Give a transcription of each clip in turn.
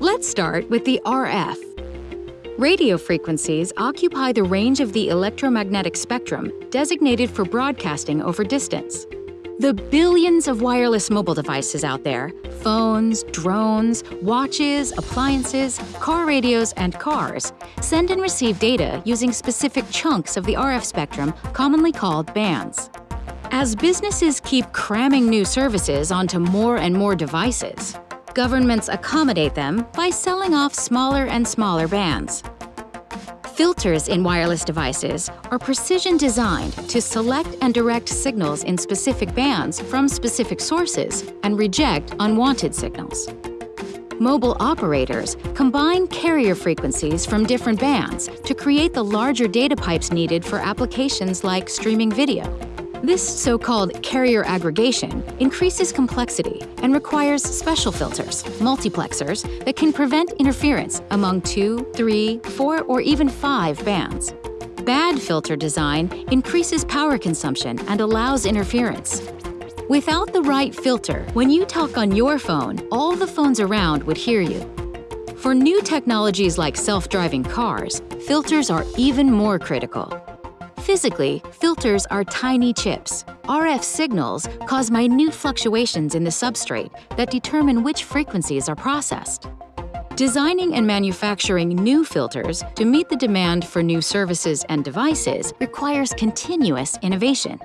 Let's start with the RF. Radio frequencies occupy the range of the electromagnetic spectrum designated for broadcasting over distance. The billions of wireless mobile devices out there phones, drones, watches, appliances, car radios, and cars send and receive data using specific chunks of the RF spectrum, commonly called bands. As businesses keep cramming new services onto more and more devices, governments accommodate them by selling off smaller and smaller bands. Filters in wireless devices are precision designed to select and direct signals in specific bands from specific sources and reject unwanted signals. Mobile operators combine carrier frequencies from different bands to create the larger data pipes needed for applications like streaming video. This so-called carrier aggregation increases complexity and requires special filters, multiplexers, that can prevent interference among two, three, four, or even five bands. Bad filter design increases power consumption and allows interference. Without the right filter, when you talk on your phone, all the phones around would hear you. For new technologies like self-driving cars, filters are even more critical. Physically, filters are tiny chips. RF signals cause minute fluctuations in the substrate that determine which frequencies are processed. Designing and manufacturing new filters to meet the demand for new services and devices requires continuous innovation.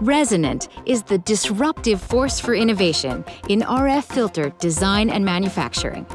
Resonant is the disruptive force for innovation in RF filter design and manufacturing.